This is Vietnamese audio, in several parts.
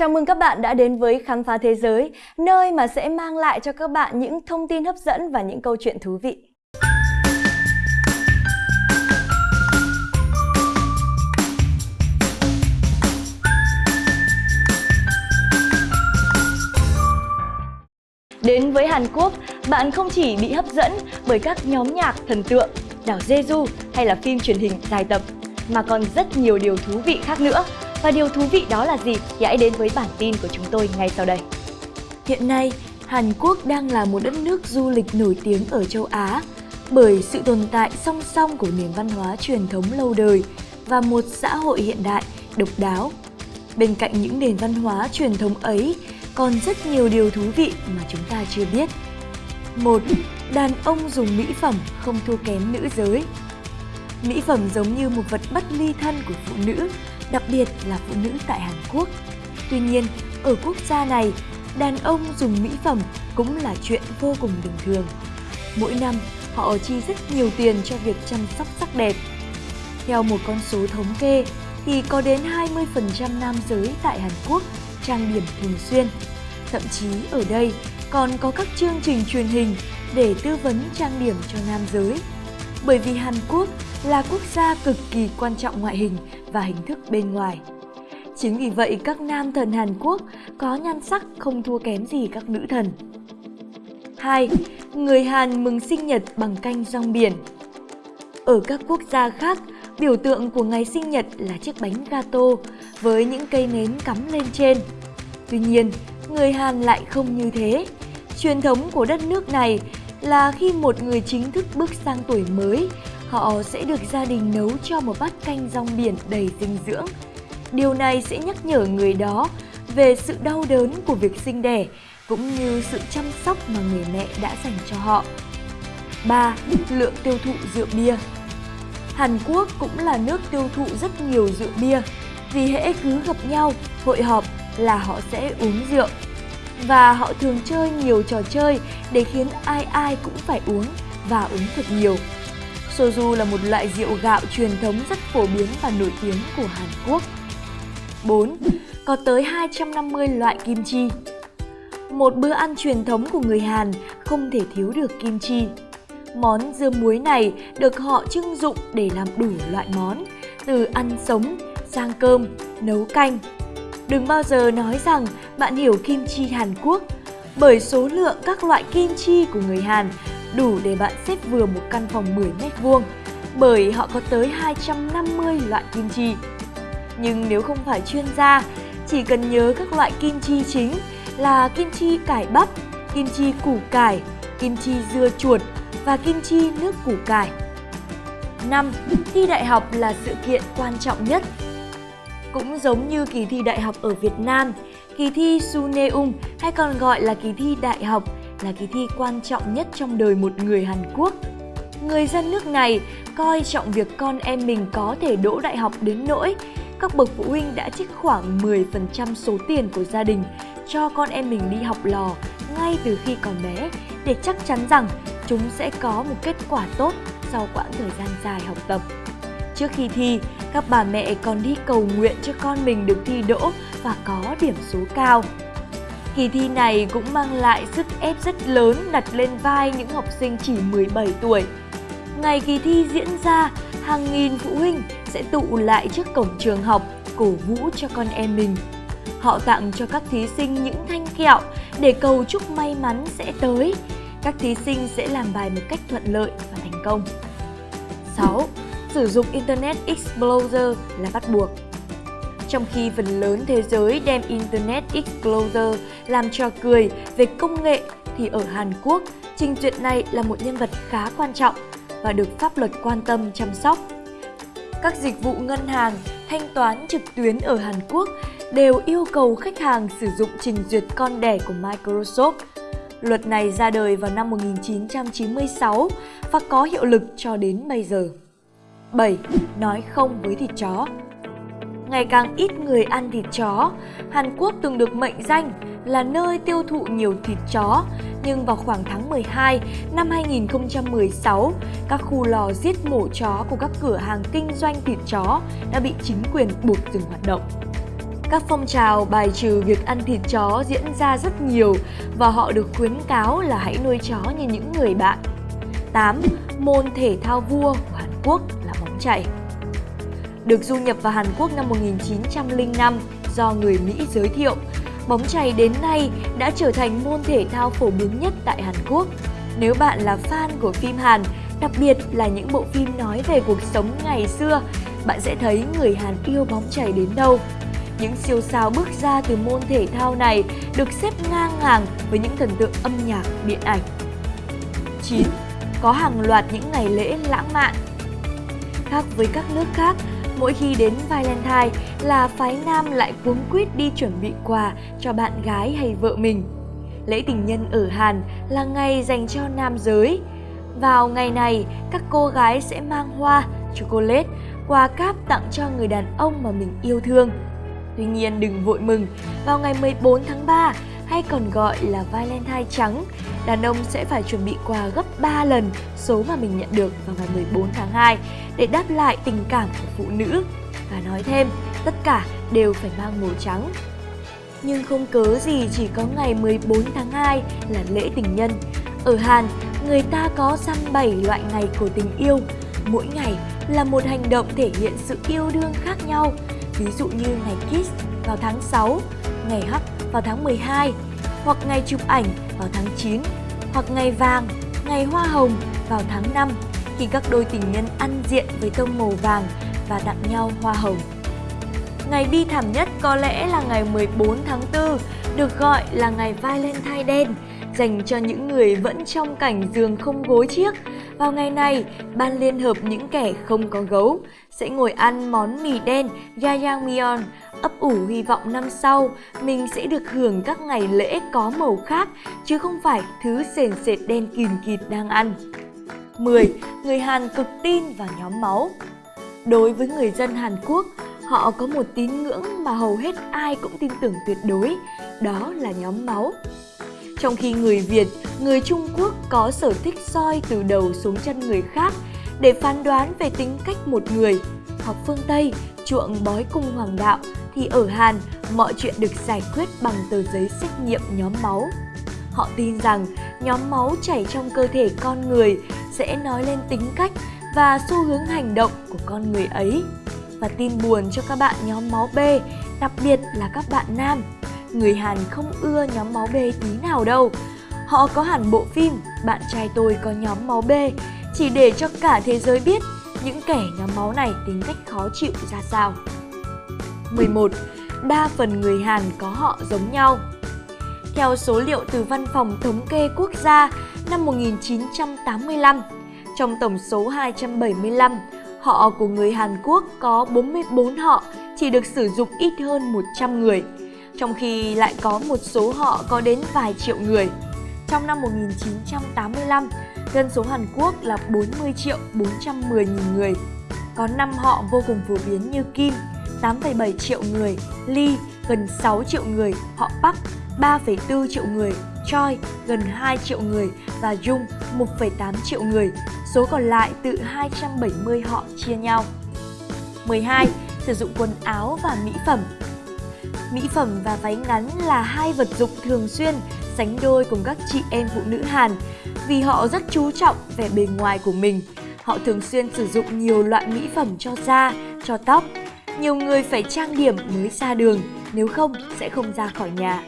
Chào mừng các bạn đã đến với Khám phá Thế giới, nơi mà sẽ mang lại cho các bạn những thông tin hấp dẫn và những câu chuyện thú vị. Đến với Hàn Quốc, bạn không chỉ bị hấp dẫn bởi các nhóm nhạc thần tượng, đảo Jeju hay là phim truyền hình dài tập, mà còn rất nhiều điều thú vị khác nữa. Và điều thú vị đó là gì thì hãy đến với bản tin của chúng tôi ngay sau đây. Hiện nay, Hàn Quốc đang là một đất nước du lịch nổi tiếng ở châu Á bởi sự tồn tại song song của nền văn hóa truyền thống lâu đời và một xã hội hiện đại, độc đáo. Bên cạnh những nền văn hóa truyền thống ấy, còn rất nhiều điều thú vị mà chúng ta chưa biết. Một, Đàn ông dùng mỹ phẩm không thua kém nữ giới. Mỹ phẩm giống như một vật bất ly thân của phụ nữ, đặc biệt là phụ nữ tại Hàn Quốc. Tuy nhiên, ở quốc gia này, đàn ông dùng mỹ phẩm cũng là chuyện vô cùng bình thường. Mỗi năm, họ chi rất nhiều tiền cho việc chăm sóc sắc đẹp. Theo một con số thống kê, thì có đến 20% nam giới tại Hàn Quốc trang điểm thường xuyên. Thậm chí ở đây còn có các chương trình truyền hình để tư vấn trang điểm cho nam giới. Bởi vì Hàn Quốc là quốc gia cực kỳ quan trọng ngoại hình và hình thức bên ngoài. Chính vì vậy các nam thần Hàn Quốc có nhan sắc không thua kém gì các nữ thần. 2. Người Hàn mừng sinh nhật bằng canh rong biển Ở các quốc gia khác, biểu tượng của ngày sinh nhật là chiếc bánh gato với những cây nến cắm lên trên. Tuy nhiên, người Hàn lại không như thế. Truyền thống của đất nước này là khi một người chính thức bước sang tuổi mới, họ sẽ được gia đình nấu cho một bát canh rong biển đầy dinh dưỡng. Điều này sẽ nhắc nhở người đó về sự đau đớn của việc sinh đẻ cũng như sự chăm sóc mà người mẹ đã dành cho họ. 3. Lượng tiêu thụ rượu bia Hàn Quốc cũng là nước tiêu thụ rất nhiều rượu bia vì hễ cứ gặp nhau, hội họp là họ sẽ uống rượu. Và họ thường chơi nhiều trò chơi để khiến ai ai cũng phải uống và uống thật nhiều. Soju là một loại rượu gạo truyền thống rất phổ biến và nổi tiếng của Hàn Quốc. 4. Có tới 250 loại kim chi Một bữa ăn truyền thống của người Hàn không thể thiếu được kim chi. Món dưa muối này được họ trưng dụng để làm đủ loại món, từ ăn sống, sang cơm, nấu canh. Đừng bao giờ nói rằng bạn hiểu kim chi Hàn Quốc, bởi số lượng các loại kim chi của người Hàn đủ để bạn xếp vừa một căn phòng 10 mét vuông, bởi họ có tới 250 loại kim chi. Nhưng nếu không phải chuyên gia, chỉ cần nhớ các loại kim chi chính là kim chi cải bắp, kim chi củ cải, kim chi dưa chuột và kim chi nước củ cải. 5. Thi đại học là sự kiện quan trọng nhất. Cũng giống như kỳ thi đại học ở Việt Nam, kỳ thi Suneung hay còn gọi là kỳ thi đại học là kỳ thi quan trọng nhất trong đời một người Hàn Quốc. Người dân nước này coi trọng việc con em mình có thể đỗ đại học đến nỗi các bậc phụ huynh đã trích khoảng 10% số tiền của gia đình cho con em mình đi học lò ngay từ khi còn bé để chắc chắn rằng chúng sẽ có một kết quả tốt sau quãng thời gian dài học tập. Trước khi thi, các bà mẹ còn đi cầu nguyện cho con mình được thi đỗ và có điểm số cao. Kỳ thi này cũng mang lại sức ép rất lớn đặt lên vai những học sinh chỉ 17 tuổi. Ngày kỳ thi diễn ra, hàng nghìn phụ huynh sẽ tụ lại trước cổng trường học cổ vũ cho con em mình. Họ tặng cho các thí sinh những thanh kẹo để cầu chúc may mắn sẽ tới. Các thí sinh sẽ làm bài một cách thuận lợi và thành công. 6. Sử dụng Internet Explorer là bắt buộc trong khi phần lớn thế giới đem Internet Explorer làm trò cười về công nghệ thì ở Hàn Quốc, trình duyệt này là một nhân vật khá quan trọng và được pháp luật quan tâm chăm sóc. Các dịch vụ ngân hàng, thanh toán trực tuyến ở Hàn Quốc đều yêu cầu khách hàng sử dụng trình duyệt con đẻ của Microsoft. Luật này ra đời vào năm 1996 và có hiệu lực cho đến bây giờ. 7. Nói không với thịt chó ngày càng ít người ăn thịt chó. Hàn Quốc từng được mệnh danh là nơi tiêu thụ nhiều thịt chó, nhưng vào khoảng tháng 12 năm 2016, các khu lò giết mổ chó của các cửa hàng kinh doanh thịt chó đã bị chính quyền buộc dừng hoạt động. Các phong trào bài trừ việc ăn thịt chó diễn ra rất nhiều và họ được khuyến cáo là hãy nuôi chó như những người bạn. 8. Môn thể thao vua của Hàn Quốc là bóng chảy. Được du nhập vào Hàn Quốc năm 1905 do người Mỹ giới thiệu, bóng chày đến nay đã trở thành môn thể thao phổ biến nhất tại Hàn Quốc. Nếu bạn là fan của phim Hàn, đặc biệt là những bộ phim nói về cuộc sống ngày xưa, bạn sẽ thấy người Hàn yêu bóng chày đến đâu. Những siêu sao bước ra từ môn thể thao này được xếp ngang hàng với những thần tượng âm nhạc, điện ảnh. 9. Có hàng loạt những ngày lễ lãng mạn Khác với các nước khác, mỗi khi đến Valentine là phái nam lại cuống quýt đi chuẩn bị quà cho bạn gái hay vợ mình. Lễ tình nhân ở Hàn là ngày dành cho nam giới. Vào ngày này, các cô gái sẽ mang hoa, chocolate, quà cáp tặng cho người đàn ông mà mình yêu thương. Tuy nhiên đừng vội mừng, vào ngày 14 tháng 3 hay còn gọi là Valentine trắng, đàn ông sẽ phải chuẩn bị quà gấp 3 lần số mà mình nhận được vào ngày 14 tháng 2 để đáp lại tình cảm của phụ nữ. Và nói thêm, tất cả đều phải mang màu trắng. Nhưng không cớ gì chỉ có ngày 14 tháng 2 là lễ tình nhân. Ở Hàn, người ta có xăm 7 loại ngày của tình yêu. Mỗi ngày là một hành động thể hiện sự yêu đương khác nhau. Ví dụ như ngày Kiss vào tháng 6, ngày Hug vào tháng 12, hoặc ngày chụp ảnh vào tháng 9, hoặc ngày vàng, ngày hoa hồng vào tháng 5 khi các đôi tình nhân ăn diện với tông màu vàng và tặng nhau hoa hồng. Ngày bi thảm nhất có lẽ là ngày 14 tháng 4, được gọi là ngày Valentine đen, dành cho những người vẫn trong cảnh giường không gối chiếc. Vào ngày này, ban liên hợp những kẻ không có gấu sẽ ngồi ăn món mì đen Jajangmyeon, ấp ủ hy vọng năm sau mình sẽ được hưởng các ngày lễ có màu khác chứ không phải thứ sền sệt đen kìm kịt đang ăn. 10. Người Hàn cực tin vào nhóm máu Đối với người dân Hàn Quốc, họ có một tín ngưỡng mà hầu hết ai cũng tin tưởng tuyệt đối, đó là nhóm máu. Trong khi người Việt, người Trung Quốc có sở thích soi từ đầu xuống chân người khác để phán đoán về tính cách một người, học phương Tây chuộng bói cung hoàng đạo, thì ở Hàn mọi chuyện được giải quyết bằng tờ giấy xét nghiệm nhóm máu. Họ tin rằng nhóm máu chảy trong cơ thể con người sẽ nói lên tính cách và xu hướng hành động của con người ấy. Và tin buồn cho các bạn nhóm máu B, đặc biệt là các bạn nam. Người Hàn không ưa nhóm máu B tí nào đâu. Họ có hẳn bộ phim Bạn trai tôi có nhóm máu B chỉ để cho cả thế giới biết những kẻ nhóm máu này tính cách khó chịu ra sao. 11. Đa phần người Hàn có họ giống nhau Theo số liệu từ Văn phòng Thống kê Quốc gia năm 1985, trong tổng số 275, họ của người Hàn Quốc có 44 họ chỉ được sử dụng ít hơn 100 người, trong khi lại có một số họ có đến vài triệu người. Trong năm 1985, dân số Hàn Quốc là 40 triệu 410 nghìn người. Có 5 họ vô cùng phổ biến như Kim, 8,7 triệu người, Lee, gần 6 triệu người, họ Park, 3,4 triệu người, Choi, gần 2 triệu người và Jung, 1,8 triệu người. Số còn lại từ 270 họ chia nhau. 12. Sử dụng quần áo và mỹ phẩm Mỹ phẩm và váy ngắn là hai vật dụng thường xuyên sánh đôi cùng các chị em phụ nữ Hàn vì họ rất chú trọng vẻ bề ngoài của mình. Họ thường xuyên sử dụng nhiều loại mỹ phẩm cho da, cho tóc. Nhiều người phải trang điểm mới ra đường, nếu không sẽ không ra khỏi nhà.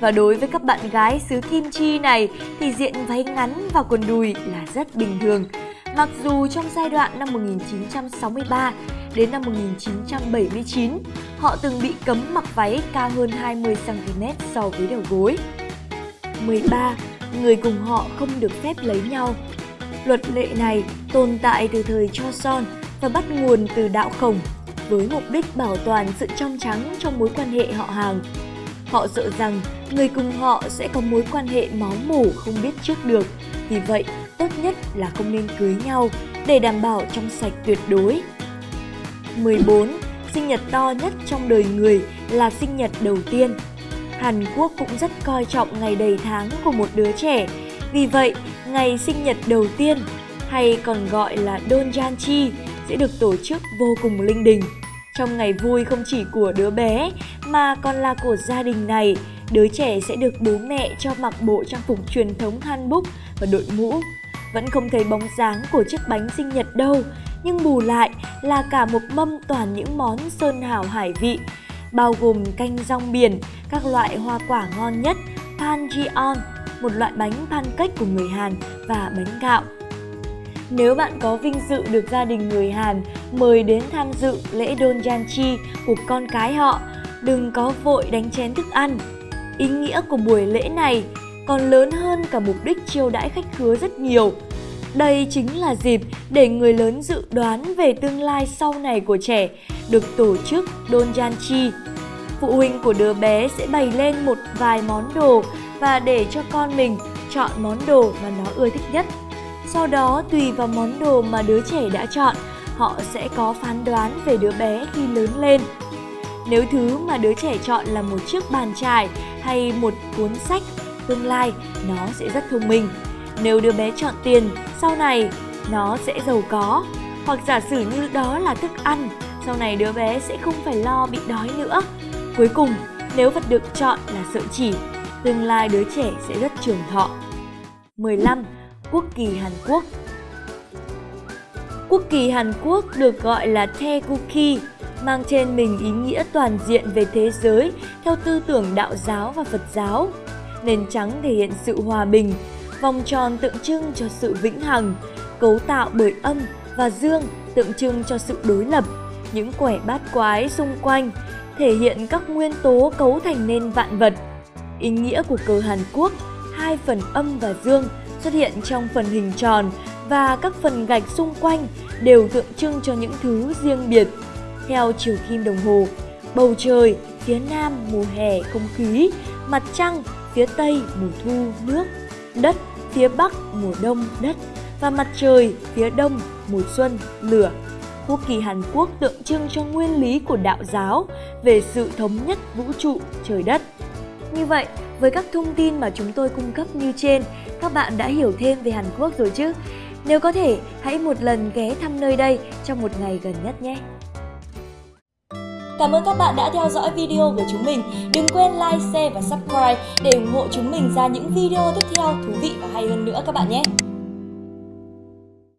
Và đối với các bạn gái xứ Kim Chi này thì diện váy ngắn và quần đùi là rất bình thường. Mặc dù trong giai đoạn năm 1963 đến năm 1979, họ từng bị cấm mặc váy cao hơn 20cm so với đầu gối. 13. Người cùng họ không được phép lấy nhau Luật lệ này tồn tại từ thời Cho Son và bắt nguồn từ đạo khổng với mục đích bảo toàn sự trong trắng trong mối quan hệ họ hàng. Họ sợ rằng người cùng họ sẽ có mối quan hệ máu mủ không biết trước được, vì vậy tốt nhất là không nên cưới nhau để đảm bảo trong sạch tuyệt đối. 14. Sinh nhật to nhất trong đời người là sinh nhật đầu tiên. Hàn Quốc cũng rất coi trọng ngày đầy tháng của một đứa trẻ. Vì vậy, ngày sinh nhật đầu tiên hay còn gọi là Donjanchi sẽ được tổ chức vô cùng linh đình. Trong ngày vui không chỉ của đứa bé mà còn là của gia đình này, đứa trẻ sẽ được bố mẹ cho mặc bộ trang phục truyền thống hanbok và đội mũ. Vẫn không thấy bóng dáng của chiếc bánh sinh nhật đâu, nhưng bù lại là cả một mâm toàn những món sơn hào hải vị, bao gồm canh rong biển, các loại hoa quả ngon nhất, panjion, một loại bánh pancake của người Hàn và bánh gạo. Nếu bạn có vinh dự được gia đình người Hàn mời đến tham dự lễ Donjanchi của con cái họ, đừng có vội đánh chén thức ăn. Ý nghĩa của buổi lễ này còn lớn hơn cả mục đích chiêu đãi khách khứa rất nhiều. Đây chính là dịp để người lớn dự đoán về tương lai sau này của trẻ được tổ chức Donjanchi. Phụ huynh của đứa bé sẽ bày lên một vài món đồ và để cho con mình chọn món đồ mà nó ưa thích nhất. Sau đó tùy vào món đồ mà đứa trẻ đã chọn, họ sẽ có phán đoán về đứa bé khi lớn lên. Nếu thứ mà đứa trẻ chọn là một chiếc bàn chải hay một cuốn sách, tương lai nó sẽ rất thông minh. Nếu đứa bé chọn tiền, sau này nó sẽ giàu có. Hoặc giả sử như đó là thức ăn, sau này đứa bé sẽ không phải lo bị đói nữa. Cuối cùng, nếu vật được chọn là sợi chỉ, tương lai đứa trẻ sẽ rất trường thọ. 15. Quốc kỳ Hàn Quốc Quốc kỳ Hàn Quốc được gọi là Taeguki, mang trên mình ý nghĩa toàn diện về thế giới theo tư tưởng đạo giáo và Phật giáo. Nền trắng thể hiện sự hòa bình, vòng tròn tượng trưng cho sự vĩnh hằng, cấu tạo bởi âm và dương tượng trưng cho sự đối lập, những quẻ bát quái xung quanh thể hiện các nguyên tố cấu thành nên vạn vật. Ý nghĩa của cờ Hàn Quốc, hai phần âm và dương xuất hiện trong phần hình tròn và các phần gạch xung quanh đều tượng trưng cho những thứ riêng biệt. Theo chiều kim đồng hồ, bầu trời phía nam mùa hè không khí, mặt trăng phía tây mùa thu nước, đất phía bắc mùa đông đất và mặt trời phía đông mùa xuân lửa. Quốc kỳ Hàn Quốc tượng trưng cho nguyên lý của đạo giáo về sự thống nhất vũ trụ trời đất. Như vậy, với các thông tin mà chúng tôi cung cấp như trên, các bạn đã hiểu thêm về Hàn Quốc rồi chứ? Nếu có thể, hãy một lần ghé thăm nơi đây trong một ngày gần nhất nhé! Cảm ơn các bạn đã theo dõi video của chúng mình. Đừng quên like, share và subscribe để ủng hộ chúng mình ra những video tiếp theo thú vị và hay hơn nữa các bạn nhé!